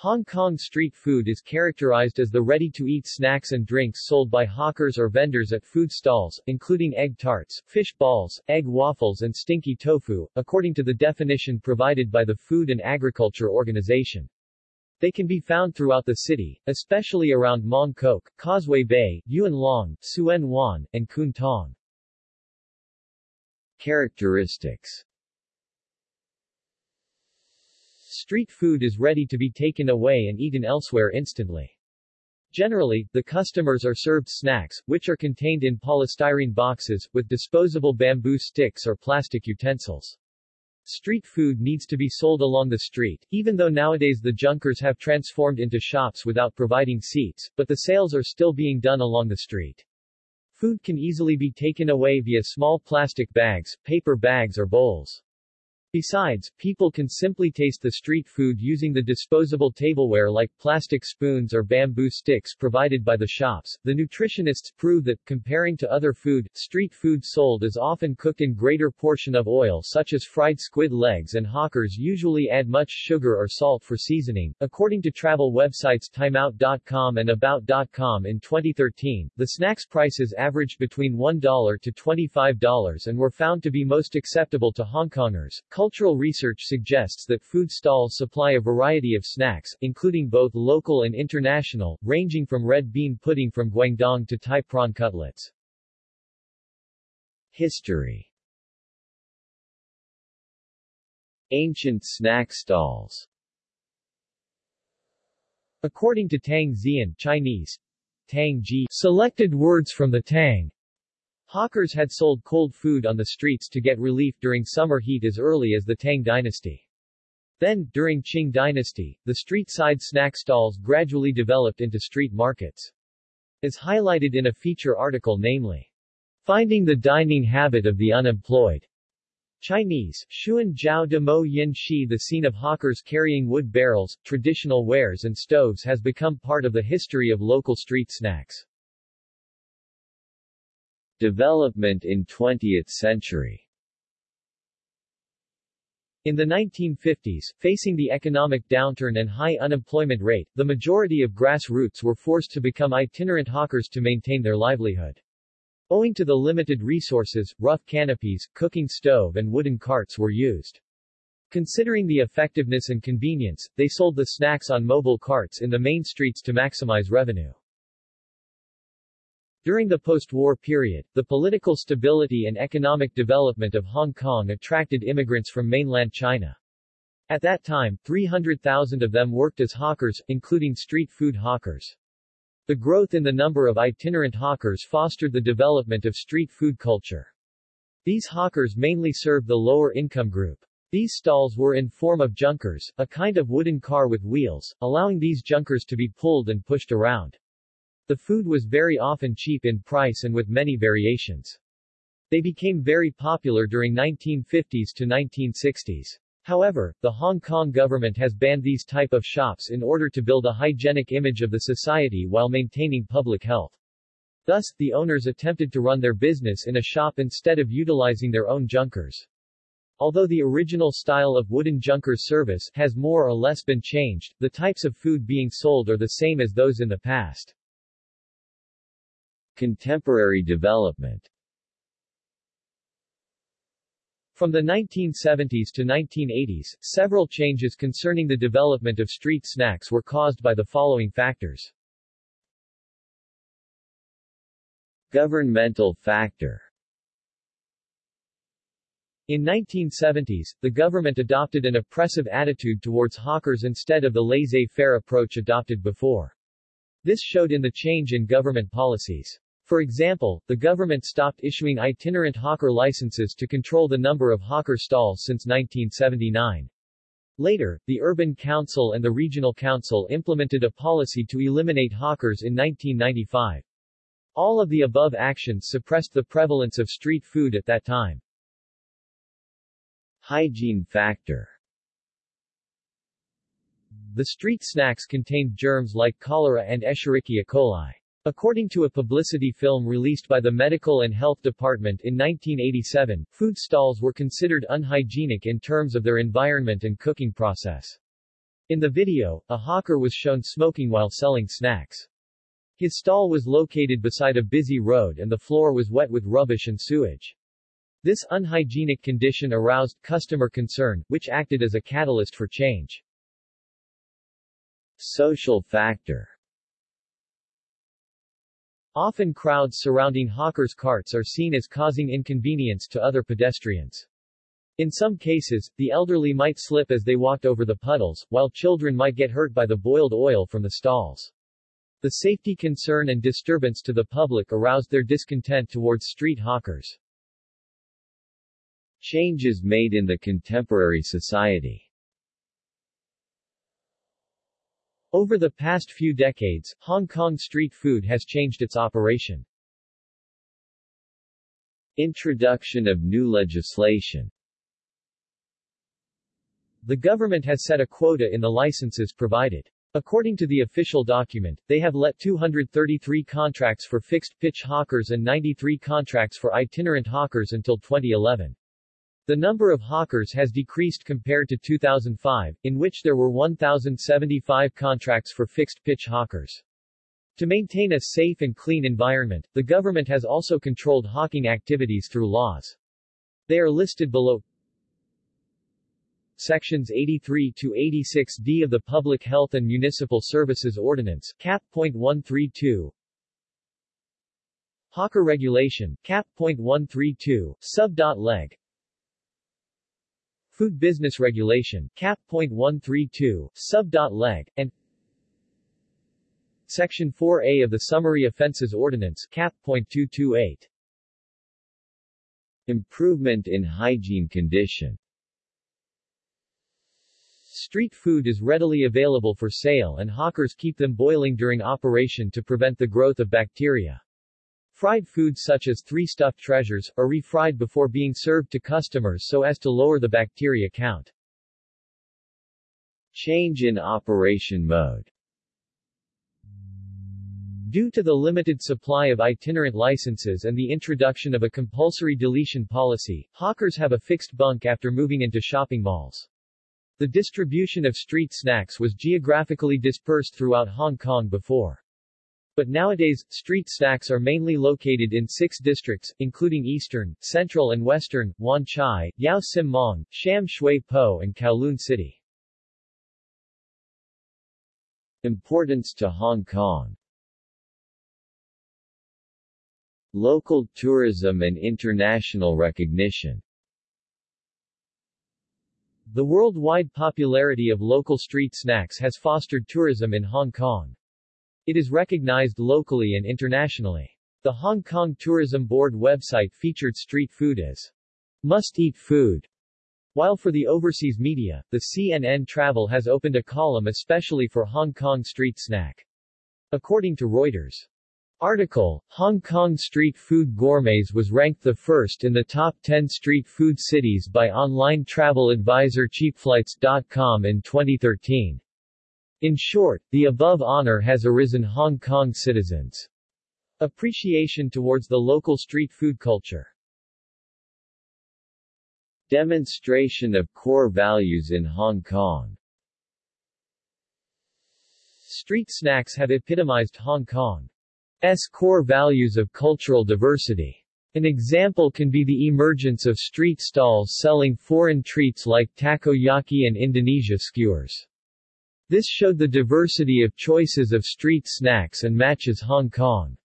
Hong Kong street food is characterized as the ready-to-eat snacks and drinks sold by hawkers or vendors at food stalls, including egg tarts, fish balls, egg waffles and stinky tofu, according to the definition provided by the Food and Agriculture Organization. They can be found throughout the city, especially around Mong Kok, Causeway Bay, Yuen Long, Tsuen Wan, and Kwun Tong. Characteristics Street food is ready to be taken away and eaten elsewhere instantly. Generally, the customers are served snacks, which are contained in polystyrene boxes, with disposable bamboo sticks or plastic utensils. Street food needs to be sold along the street, even though nowadays the junkers have transformed into shops without providing seats, but the sales are still being done along the street. Food can easily be taken away via small plastic bags, paper bags or bowls. Besides, people can simply taste the street food using the disposable tableware like plastic spoons or bamboo sticks provided by the shops. The nutritionists prove that, comparing to other food, street food sold is often cooked in greater portion of oil such as fried squid legs and hawkers usually add much sugar or salt for seasoning. According to travel websites Timeout.com and About.com in 2013, the snacks prices averaged between $1 to $25 and were found to be most acceptable to Hong Kongers. Cultural research suggests that food stalls supply a variety of snacks, including both local and international, ranging from red bean pudding from Guangdong to Thai prawn cutlets. History Ancient snack stalls According to Tang Xian Chinese, Tang Ji, selected words from the Tang, Hawkers had sold cold food on the streets to get relief during summer heat as early as the Tang dynasty. Then, during Qing dynasty, the street-side snack stalls gradually developed into street markets. As highlighted in a feature article namely, Finding the Dining Habit of the Unemployed. Chinese, Xuan Jiao de Mo Yin Shi The scene of hawkers carrying wood barrels, traditional wares and stoves has become part of the history of local street snacks. Development in 20th century in the 1950s, facing the economic downturn and high unemployment rate, the majority of grassroots were forced to become itinerant hawkers to maintain their livelihood. Owing to the limited resources, rough canopies, cooking stove and wooden carts were used. Considering the effectiveness and convenience, they sold the snacks on mobile carts in the main streets to maximize revenue. During the post-war period, the political stability and economic development of Hong Kong attracted immigrants from mainland China. At that time, 300,000 of them worked as hawkers, including street food hawkers. The growth in the number of itinerant hawkers fostered the development of street food culture. These hawkers mainly served the lower income group. These stalls were in form of junkers, a kind of wooden car with wheels, allowing these junkers to be pulled and pushed around. The food was very often cheap in price and with many variations. They became very popular during 1950s to 1960s. However, the Hong Kong government has banned these type of shops in order to build a hygienic image of the society while maintaining public health. Thus, the owners attempted to run their business in a shop instead of utilizing their own junkers. Although the original style of wooden junkers service has more or less been changed, the types of food being sold are the same as those in the past. Contemporary development From the 1970s to 1980s, several changes concerning the development of street snacks were caused by the following factors. Governmental factor in 1970s, the government adopted an oppressive attitude towards hawkers instead of the laissez-faire approach adopted before. This showed in the change in government policies. For example, the government stopped issuing itinerant hawker licenses to control the number of hawker stalls since 1979. Later, the Urban Council and the Regional Council implemented a policy to eliminate hawkers in 1995. All of the above actions suppressed the prevalence of street food at that time. Hygiene factor The street snacks contained germs like cholera and Escherichia coli. According to a publicity film released by the Medical and Health Department in 1987, food stalls were considered unhygienic in terms of their environment and cooking process. In the video, a hawker was shown smoking while selling snacks. His stall was located beside a busy road and the floor was wet with rubbish and sewage. This unhygienic condition aroused customer concern, which acted as a catalyst for change. Social factor Often crowds surrounding hawkers' carts are seen as causing inconvenience to other pedestrians. In some cases, the elderly might slip as they walked over the puddles, while children might get hurt by the boiled oil from the stalls. The safety concern and disturbance to the public aroused their discontent towards street hawkers. Changes made in the contemporary society Over the past few decades, Hong Kong street food has changed its operation. Introduction of new legislation The government has set a quota in the licenses provided. According to the official document, they have let 233 contracts for fixed-pitch hawkers and 93 contracts for itinerant hawkers until 2011. The number of hawkers has decreased compared to 2005, in which there were 1,075 contracts for fixed-pitch hawkers. To maintain a safe and clean environment, the government has also controlled hawking activities through laws. They are listed below Sections 83 to 86d of the Public Health and Municipal Services Ordinance, Cap. Cap.132 Hawker Regulation, Cap.132, Sub.leg Food Business Regulation, Cap.132, Sub.leg, and Section 4A of the Summary Offences Ordinance, Cap.228. Improvement in hygiene condition Street food is readily available for sale and hawkers keep them boiling during operation to prevent the growth of bacteria. Fried foods such as three stuffed treasures, are refried before being served to customers so as to lower the bacteria count. Change in operation mode Due to the limited supply of itinerant licenses and the introduction of a compulsory deletion policy, hawkers have a fixed bunk after moving into shopping malls. The distribution of street snacks was geographically dispersed throughout Hong Kong before. But nowadays, street snacks are mainly located in six districts, including Eastern, Central and Western, Wan Chai, Yau Tsim Mong, Sham Shui Po and Kowloon City. Importance to Hong Kong Local tourism and international recognition The worldwide popularity of local street snacks has fostered tourism in Hong Kong. It is recognized locally and internationally. The Hong Kong Tourism Board website featured street food as must-eat food, while for the overseas media, the CNN Travel has opened a column especially for Hong Kong street snack. According to Reuters. Article, Hong Kong street food gourmets was ranked the first in the top 10 street food cities by online travel advisor cheapflights.com in 2013. In short, the above honor has arisen Hong Kong citizens' appreciation towards the local street food culture. Demonstration of core values in Hong Kong Street snacks have epitomized Hong Kong's core values of cultural diversity. An example can be the emergence of street stalls selling foreign treats like takoyaki and Indonesia skewers. This showed the diversity of choices of street snacks and matches Hong Kong's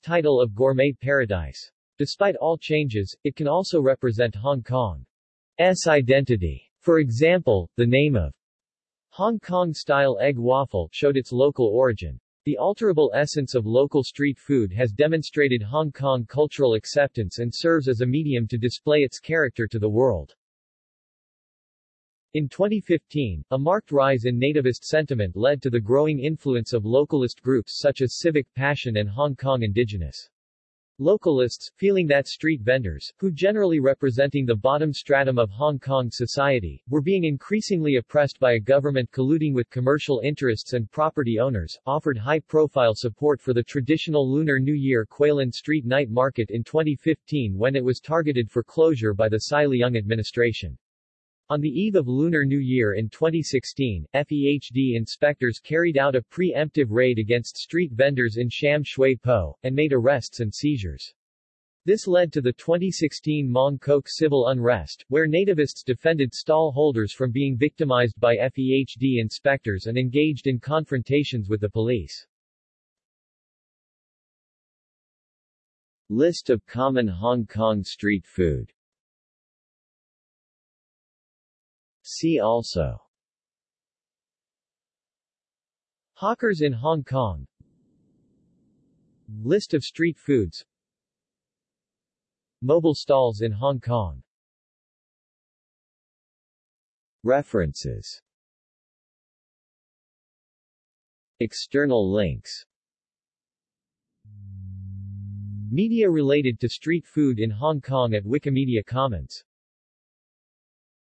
title of gourmet paradise. Despite all changes, it can also represent Hong Kong's identity. For example, the name of Hong Kong-style egg waffle showed its local origin. The alterable essence of local street food has demonstrated Hong Kong cultural acceptance and serves as a medium to display its character to the world. In 2015, a marked rise in nativist sentiment led to the growing influence of localist groups such as Civic Passion and Hong Kong Indigenous. Localists, feeling that street vendors, who generally representing the bottom stratum of Hong Kong society, were being increasingly oppressed by a government colluding with commercial interests and property owners, offered high-profile support for the traditional Lunar New Year Kweilin Street Night Market in 2015 when it was targeted for closure by the CY Leung administration. On the eve of Lunar New Year in 2016, FEHD inspectors carried out a pre-emptive raid against street vendors in Sham Shui Po, and made arrests and seizures. This led to the 2016 Mong Kok civil unrest, where nativists defended stall holders from being victimized by FEHD inspectors and engaged in confrontations with the police. List of common Hong Kong street food See also. Hawkers in Hong Kong. List of street foods. Mobile stalls in Hong Kong. References. External links. Media related to street food in Hong Kong at Wikimedia Commons